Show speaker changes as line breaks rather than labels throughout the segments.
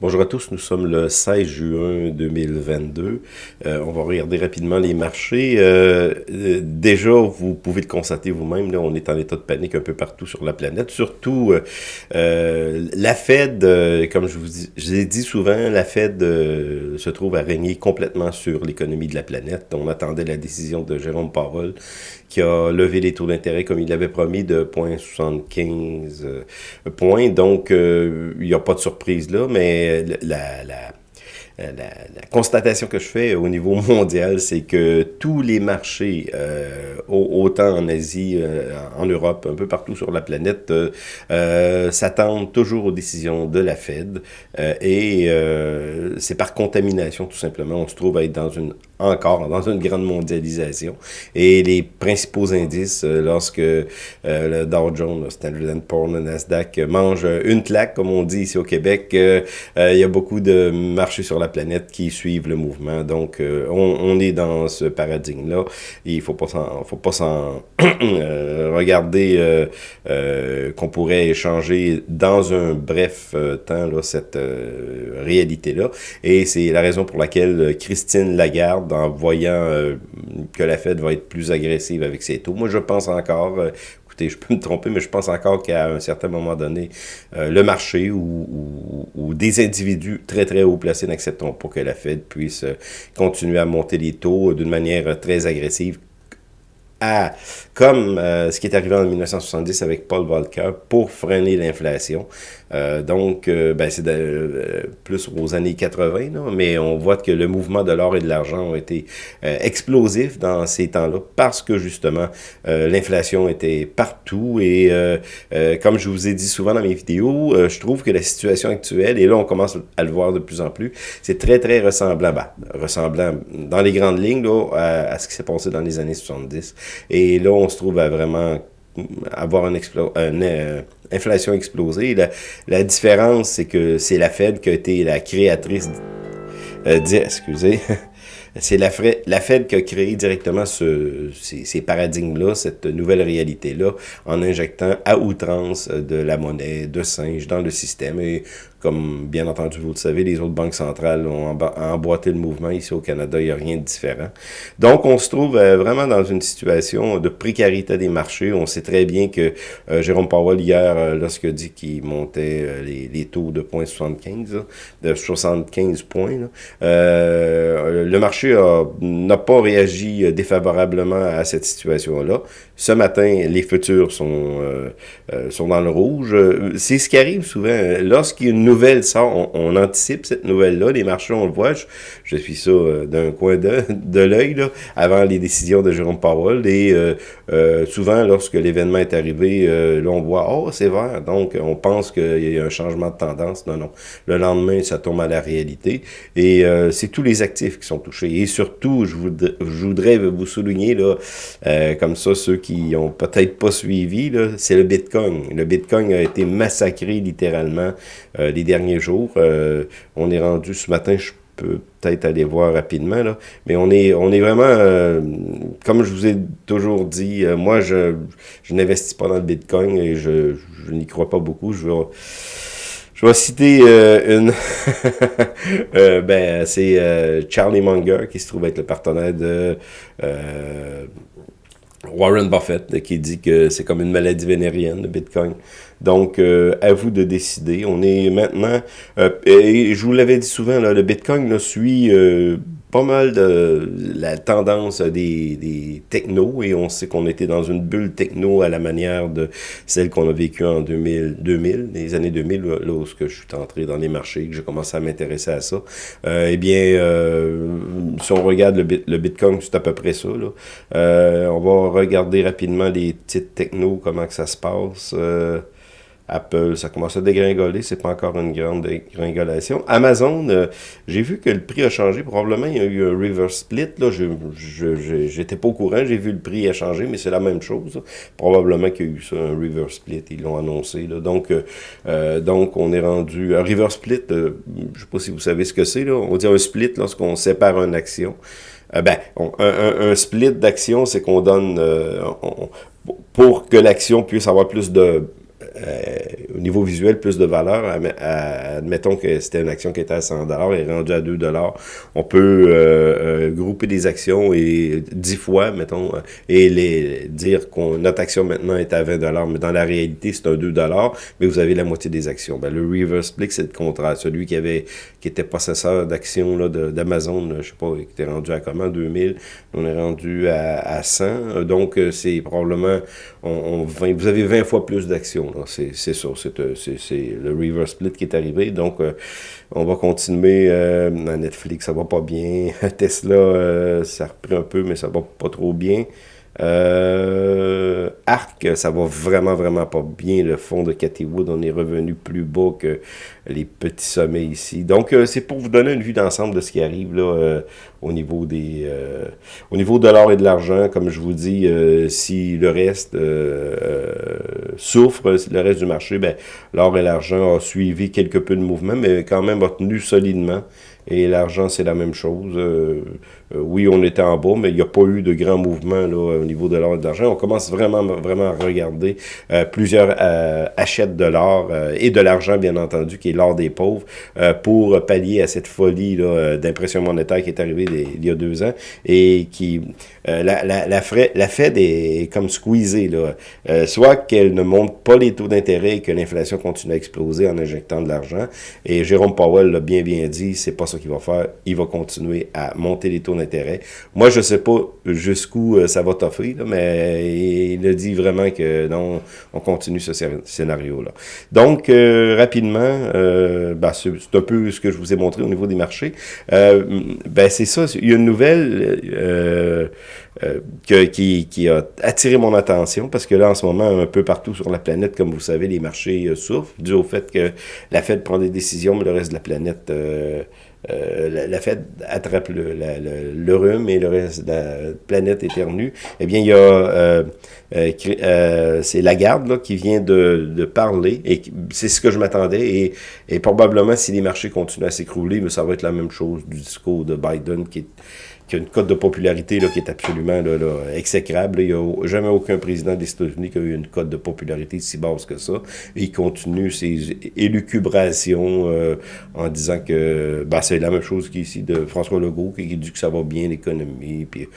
Bonjour à tous, nous sommes le 16 juin 2022. Euh, on va regarder rapidement les marchés. Euh, euh, déjà, vous pouvez le constater vous-même, on est en état de panique un peu partout sur la planète. Surtout, la Fed, comme je vous, ai dit souvent, la Fed se trouve à régner complètement sur l'économie de la planète. On attendait la décision de Jérôme Powell qui a levé les taux d'intérêt comme il l'avait promis de 0,75 points. Donc, il n'y a pas de surprise là, mais la, la, la, constatation que je fais au niveau mondial, c'est que tous les marchés, euh, autant en Asie, euh, en Europe, un peu partout sur la planète, euh, s'attendent toujours aux décisions de la Fed. et c'est par contamination, tout simplement. On se trouve à être dans une encore dans une grande mondialisation. Et les principaux indices, euh, lorsque euh, le Dow Jones, le Standard Poor's, le Nasdaq mangent une claque, comme on dit ici au Québec, euh, il y a beaucoup de marchés sur la planète qui suivent le mouvement. Donc, on, est dans ce paradigme-là. Il pas faut pas s'en regarder qu'on pourrait échanger dans un bref temps cette réalité-là. Et c'est la raison pour laquelle Christine Lagarde en voyant euh, que la Fed va être plus agressive avec ses taux. Moi, je pense encore, euh, écoutez, je peux me tromper, mais je pense encore qu'à un certain moment donné, euh, le marché ou, ou, des individus très, très haut placés n'accepteront pas que la Fed puisse continuer à monter les taux d'une manière très agressive comme euh, ce qui est arrivé en 1970 avec Paul Volcker, pour freiner l'inflation. Euh, donc, euh, ben, c'est plus aux années 80, mais on voit que le mouvement de l'or et de l'argent ont été explosifs dans ces temps-là parce que justement, l'inflation était partout et comme je vous ai dit souvent dans mes vidéos, je trouve que la situation actuelle, et là on commence à le voir de plus en plus, c'est très très ressemblant, ben, ressemblant dans les grandes lignes là, à, à ce qui s'est passé dans les années 70. Et là, on se trouve à vraiment avoir une, euh, inflation explosée. La, différence, c'est que c'est la Fed qui a été la créatrice... Euh, excusez. c'est la, la, Fed qui a créé directement ce, ces, ces paradigmes-là, cette nouvelle réalité-là, en injectant à outrance de la monnaie de singe dans le système. Et comme bien entendu, vous le savez, les autres banques centrales ont emboîté le mouvement. Ici au Canada, il n'y a rien de différent. Donc, on se trouve euh, vraiment dans une situation de précarité des marchés. On sait très bien que euh, Jérôme Powell, hier, euh, lorsqu'il a dit qu'il montait les, les, taux de 0.75, de 75 points, le marché n'a pas réagi défavorablement à cette situation-là. Ce matin, les futurs sont, sont dans le rouge. C'est ce qui arrive souvent. Lorsqu'il y a une nouvelle sort, on, anticipe cette nouvelle-là, les marchés, on le voit, je, suis ça euh, d'un coin de, de l'œil, avant les décisions de Jérôme Powell, et euh, euh, souvent, lorsque l'événement est arrivé, là, on voit, oh, c'est vert, donc on pense qu'il y a un changement de tendance, non, non. Le lendemain, ça tombe à la réalité, et c'est tous les actifs qui sont touchés, et surtout, je voudrais, je voudrais vous souligner, là, comme ça, ceux qui ont peut-être pas suivi, c'est le Bitcoin. Le Bitcoin a été massacré littéralement les derniers jours. Euh, on est rendu ce matin, je peux peut-être aller voir rapidement, là, mais on est, on est vraiment, euh, comme je vous ai toujours dit, euh, moi, je, je n'investis pas dans le Bitcoin et je, je n'y crois pas beaucoup. Je vais, je vais citer une, ben, c'est Charlie Munger qui se trouve être le partenaire de Warren Buffett qui dit que c'est comme une maladie vénérienne, le Bitcoin. Donc, euh, à vous de décider. On est maintenant, euh, et je vous l'avais dit souvent, là, le Bitcoin là, suit euh, pas mal de la tendance des, des technos, et on sait qu'on était dans une bulle techno à la manière de celle qu'on a vécue en 2000, 2000, les années 2000, lorsque je suis entré dans les marchés, que j'ai commencé à m'intéresser à ça. eh bien, si on regarde le, le Bitcoin, c'est à peu près ça. Là. on va regarder rapidement les petites technos, comment que ça se passe. Apple, ça commence à dégringoler, c'est pas encore une grande dégringolation. Amazon, euh, j'ai vu que le prix a changé, probablement il y a eu un reverse split, là, je j'étais pas au courant, j'ai vu le prix a changé, mais c'est la même chose. Probablement qu'il y a eu ça, un reverse split, ils l'ont annoncé. Là. Donc, euh, euh, donc, on est rendu... Un reverse split, je sais pas si vous savez ce que c'est, là. on dit un split lorsqu'on sépare une action. ben, un, split d'action, c'est qu'on donne... pour que l'action puisse avoir plus de niveau visuel plus de valeur. admettons que c'était une action qui était à 100 et rendue à 2 On peut grouper des actions et 10 fois, mettons, et les dire qu'on notre action maintenant est à 20 mais dans la réalité, c'est un 2 mais vous avez la moitié des actions. Ben, le reverse split, c'est le contraire. Celui qui avait qui était possesseur d'actions d'Amazon, je sais pas, qui était rendu à comment, 2000, on est rendu à, à 100. Donc, c'est probablement, on, vous avez 20 fois plus d'actions. C'est ça, euh, c'est le reverse split qui est arrivé. Donc, euh, on va continuer. Euh, Netflix, ça va pas bien. Tesla, euh, ça reprend un peu, mais ça va pas trop bien. Euh, Arc, ça va vraiment, vraiment pas bien. Le fond de Cathy Wood, on est revenu plus bas que les petits sommets ici. Donc, euh, c'est pour vous donner une vue d'ensemble de ce qui arrive là euh, au niveau des euh, au niveau de l'or et de l'argent. Comme je vous dis, si le reste souffre, le reste du marché, ben, l'or et l'argent a suivi quelque peu de mouvement, mais quand même a tenu solidement. Et l'argent, c'est la même chose. Euh, oui, on était en bas, mais il n'y a pas eu de grands mouvements là, au niveau de l'or et de l'argent. On commence vraiment, vraiment à regarder. Euh, plusieurs euh, achètent de l'or et de l'argent, bien entendu, qui est l'or des pauvres, pour pallier à cette folie d'impression monétaire qui est arrivée il y a deux ans et qui... la, Fed est comme squeezée. Là. soit qu'elle ne monte pas les taux d'intérêt et que l'inflation continue à exploser en injectant de l'argent. Et Jérôme Powell l'a bien, bien dit, c'est pas qu'il va faire. Il va continuer à monter les taux d'intérêt moi, je sais pas jusqu'où euh, ça va t'offrir, mais il a dit vraiment que non, on continue ce scénario-là. Donc, euh, rapidement, euh, ben, c'est un peu ce que je vous ai montré au niveau des marchés. ben, c'est ça, il y a une nouvelle qui, a attiré mon attention, parce que là, en ce moment, un peu partout sur la planète, comme vous savez, les marchés souffrent, dû au fait que la Fed prend des décisions, mais le reste de la planète la, Fed attrape le, rhume et le reste de la planète éternue, eh bien, il y a, euh, euh, euh c'est Lagarde qui vient de, parler, et c'est ce que je m'attendais, et, et probablement si les marchés continuent à s'écrouler, ça va être la même chose du discours de Biden qui est qui a une cote de popularité là, qui est absolument là, là, exécrable. Il n'y a jamais aucun président des États-Unis qui a eu une cote de popularité si basse que ça. Il continue ses élucubrations euh, en disant que ben, c'est la même chose qu'ici de François Legault, qui dit que ça va bien l'économie. Puis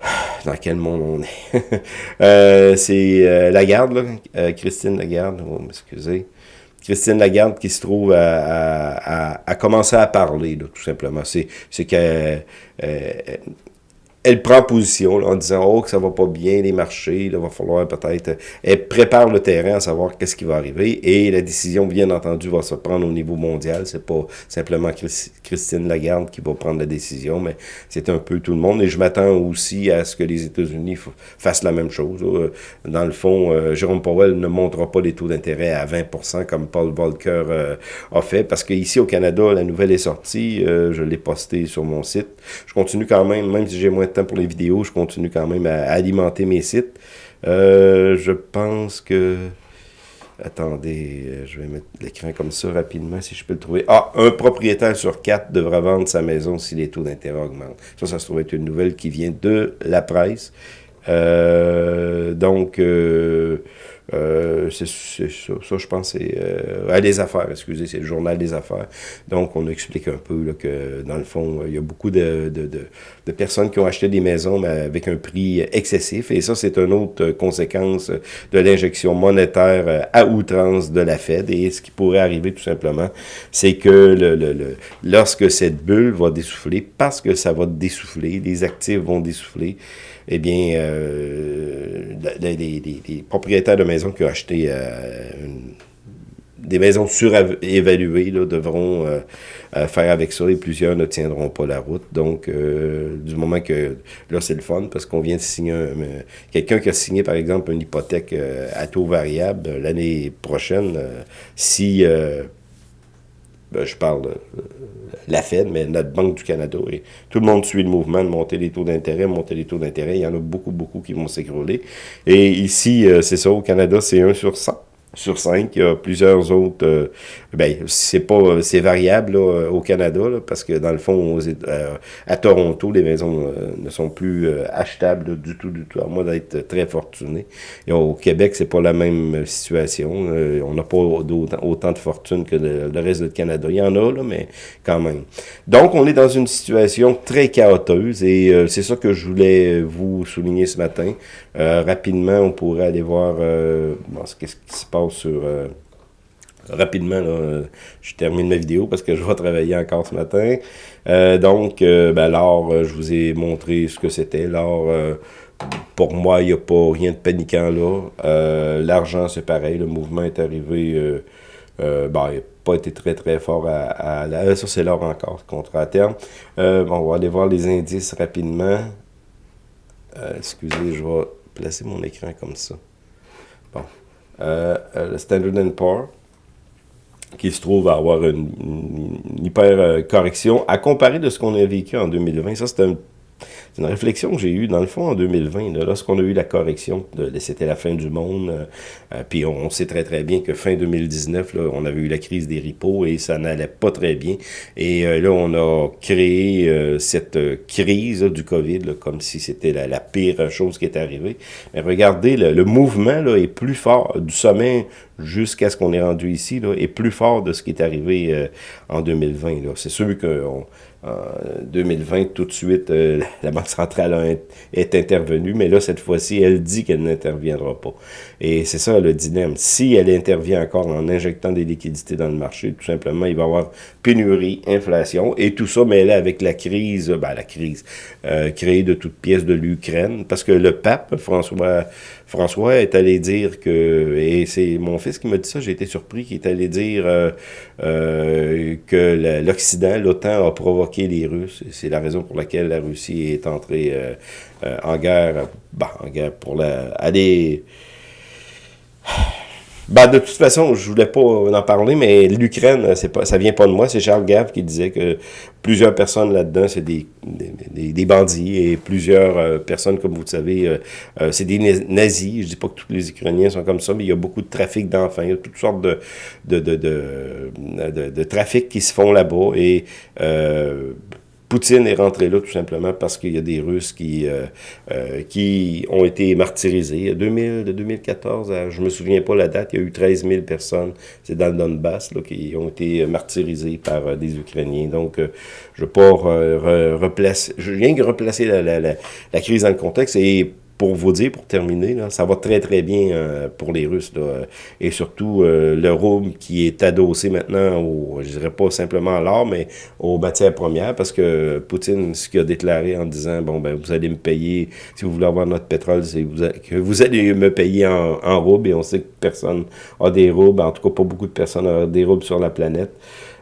dans quel monde on est. euh, c'est euh, Lagarde, là, euh, Christine Lagarde, oh, m'excuser. Christine Lagarde qui se trouve à, à, commencer à parler, là, tout simplement. C'est qu'elle euh, elle prend position en disant oh que ça va pas bien les marchés, il va falloir peut-être elle prépare le terrain à savoir qu'est-ce qui va arriver et la décision bien entendu va se prendre au niveau mondial, c'est pas simplement Christine Lagarde qui va prendre la décision, mais c'est un peu tout le monde et je m'attends aussi à ce que les États-Unis fassent la même chose. Dans le fond, euh, Jérôme Powell ne montrera pas les taux d'intérêt à 20% comme Paul Volcker euh, a fait parce qu'ici au Canada, la nouvelle est sortie, euh, je l'ai posté sur mon site. Je continue quand même, même si j'ai moins de pour les vidéos, je continue quand même à, alimenter mes sites. Euh, je pense que... Attendez, euh, je vais mettre l'écran comme ça rapidement si je peux le trouver. Ah, un propriétaire sur quatre devra vendre sa maison si les taux d'intérêt augmentent. Ça, ça se trouve être une nouvelle qui vient de la presse. Euh, donc, euh, c'est ça, ça, je pense, c'est euh, les affaires, excusez, c'est le journal des affaires. Donc, on explique un peu là, que, dans le fond, il y a beaucoup de, de, de, de, personnes qui ont acheté des maisons mais avec un prix excessif. Et ça, c'est une autre conséquence de l'injection monétaire euh, à outrance de la Fed. Et ce qui pourrait arriver, tout simplement, c'est que le, le, le, lorsque cette bulle va dessouffler, parce que ça va dessouffler, les actifs vont dessouffler, eh bien, euh, les, propriétaires de maisons qui ont acheté euh, des maisons surévaluées devront euh, euh, faire avec ça et plusieurs ne tiendront pas la route. Donc, du moment que là, c'est le fun parce qu'on vient de signer quelqu'un qui a signé, par exemple, une hypothèque à taux variable l'année prochaine, si ben, je parle de la Fed, mais notre Banque du Canada. Et tout le monde suit le mouvement de monter les taux d'intérêt, monter les taux d'intérêt. Il y en a beaucoup, beaucoup qui vont s'écrouler. Et ici, euh, c'est ça, au Canada, c'est 1 sur 100. Sur 5. Il y a plusieurs autres... Euh, ben, c'est pas c'est variable au Canada, parce que dans le fond, euh, à Toronto, les maisons euh, ne sont plus achetables du tout, du tout, à moins d'être très fortuné. Et au Québec, c'est pas la même situation. on n'a pas autant, de fortune que le, reste du Canada. Il y en a, là, mais quand même. Donc, on est dans une situation très chaoteuse, et c'est ça que je voulais vous souligner ce matin. rapidement, on pourrait aller voir qu'est-ce qui se passe sur... Euh, rapidement, là, je termine ma vidéo parce que je vais travailler encore ce matin. Euh, donc, euh, ben, l'or, je vous ai montré ce que c'était. L'or, pour moi, il n'y a pas rien de paniquant là. L'argent, c'est pareil. Le mouvement est arrivé... ben, il n'a pas été très très fort à, ça c'est l'or encore, contre à terme. bon, on va aller voir les indices rapidement. excusez, je vais placer mon écran comme ça. Bon. Euh, euh, le Standard Poor's, qui se trouve à avoir une, hyper euh, correction à comparer de ce qu'on a vécu en 2020. Ça, c'est un c'est une réflexion que j'ai eue, dans le fond, en 2020, lorsqu'on a eu la correction, c'était la fin du monde, euh, euh, puis on, sait très très bien que fin 2019, là, on avait eu la crise des ripos et ça n'allait pas très bien. Et euh, là, on a créé cette crise du COVID, comme si c'était la, pire chose qui est arrivée. Mais regardez, le, mouvement là, est plus fort du sommet jusqu'à ce qu'on est rendu ici, là, est plus fort de ce qui est arrivé en 2020. C'est sûr qu'on en 2020, tout de suite, euh, la Banque centrale est intervenue, mais là, cette fois-ci, elle dit qu'elle n'interviendra pas. Et c'est ça le dilemme. Si elle intervient encore en injectant des liquidités dans le marché, tout simplement, il va y avoir pénurie, inflation, et tout ça mêlé avec la crise, ben, la crise euh, créée de toutes pièces de l'Ukraine, parce que le pape, François, François est allé dire que, et c'est mon fils qui m'a dit ça, j'ai été surpris, qu'il est allé dire euh, que l'Occident, l'OTAN a provoqué les Russes. C'est la raison pour laquelle la Russie est entrée euh, euh, en guerre, bah, en guerre pour la, aller... Bah, de toute façon, je voulais pas en parler, mais l'Ukraine, c'est pas, ça vient pas de moi. C'est Charles Gave qui disait que plusieurs personnes là-dedans, c'est des, des, bandits et plusieurs euh, personnes, comme vous le savez, c'est des nazis. Je dis pas que tous les Ukrainiens sont comme ça, mais il y a beaucoup de trafic d'enfants. Il y a toutes sortes de, de, de, de, de qui se font là-bas et Poutine est rentré là tout simplement parce qu'il y a des Russes qui, euh, euh, qui ont été martyrisés. 2000, de 2014, je me souviens pas la date, il y a eu 13 000 personnes, c'est dans le Donbass, là, qui ont été martyrisées par euh, des Ukrainiens. Donc, je ne pas replacer, je viens replacer la, la, la, crise dans le contexte et pour vous dire, pour terminer, là, ça va très très bien euh, pour les Russes. Là, et surtout euh, le rouble qui est adossé maintenant, au, je dirais pas simplement à l'or, mais aux matières premières, parce que Poutine, ce qu'il a déclaré en disant, bon, ben vous allez me payer, si vous voulez avoir notre pétrole, vous, que vous allez me payer en, en roubles, et on sait que personne a des roubles, en tout cas pas beaucoup de personnes ont des roubles sur la planète.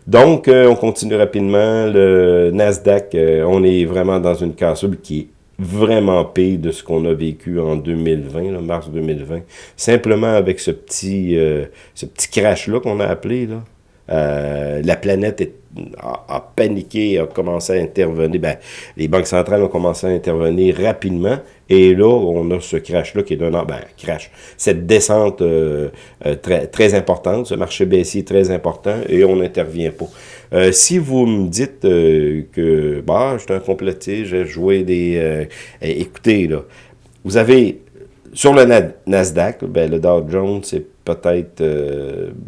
Donc, euh, on continue rapidement. Le Nasdaq, on est vraiment dans une cassure qui est vraiment pire de ce qu'on a vécu en 2020, mars 2020. Simplement avec ce petit, euh, petit crash-là qu'on a appelé, là, euh, la planète a, paniqué, a commencé à intervenir. Ben, les banques centrales ont commencé à intervenir rapidement. Et là, on a ce crash-là qui est d'un ben, crash. Cette descente euh, très, très importante, ce marché baissier très important, et on n'intervient pas. Euh, si vous me dites euh, que bah, je suis un complété, j'ai joué des... Euh, écoutez, là, vous avez sur le Nasdaq, ben, le Dow Jones, c'est peut-être...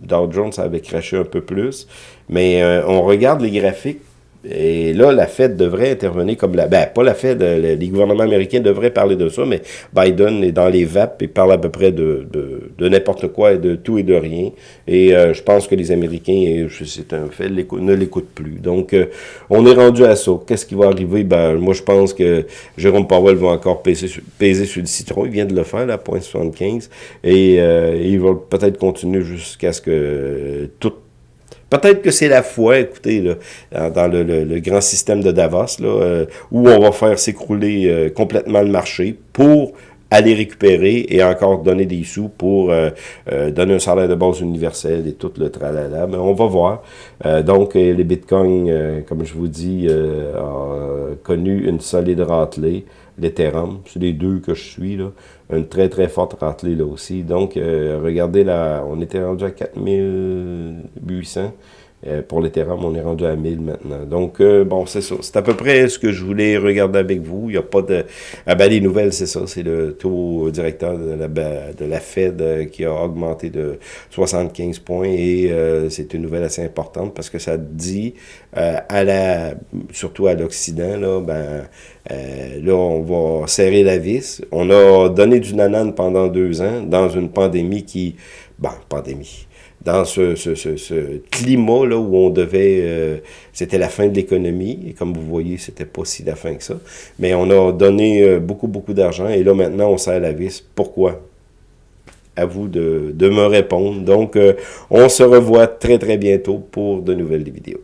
Dow Jones avait craché un peu plus, mais on regarde les graphiques, et là, la Fed devrait intervenir comme la... Ben, pas la Fed, euh, les gouvernements américains devraient parler de ça, mais Biden est dans les VAP et parle à peu près de, de, n'importe quoi et de tout et de rien. Et euh, je pense que les Américains, c'est un fait, ne l'écoutent plus. Donc, euh, on est rendu à ça. Qu'est-ce qui va arriver? Ben, moi, je pense que Jérôme Powell va encore peser, peser sur le citron. Il vient de le faire, là, 0.75. Et il va peut-être continuer jusqu'à ce que tout Peut-être que c'est la foi, écoutez, là, dans le, grand système de Davos, là, euh, où on va faire s'écrouler euh, complètement le marché pour aller récupérer et encore donner des sous pour euh, donner un salaire de base universel et tout le tralala. Mais on va voir. donc, les bitcoins, comme je vous dis, connu une solide ratelée. l'Ethereum. C'est les deux que je suis, là. Une très, très forte ratelée, là aussi. Donc, regardez, là, on était rendu à 4800. Euh, pour l'Ethereum, on est rendu à 1000 maintenant. Donc, euh, bon, c'est ça. C'est à peu près ce que je voulais regarder avec vous. Il n'y a pas de... Ah ben, les nouvelles, c'est ça. C'est le taux directeur de la, Fed euh, qui a augmenté de 75 points et c'est une nouvelle assez importante parce que ça dit, à la, surtout à l'Occident, là, ben, là, on va serrer la vis. On a donné du nanan pendant deux ans dans une pandémie qui... Bon, pandémie dans ce, ce, climat là où on devait, euh, c'était la fin de l'économie, et comme vous voyez, c'était pas si la fin que ça, mais on a donné euh, beaucoup, beaucoup d'argent, et là maintenant on serre la vis. Pourquoi? À vous de, de me répondre. Donc, euh, on se revoit très, très bientôt pour de nouvelles vidéos.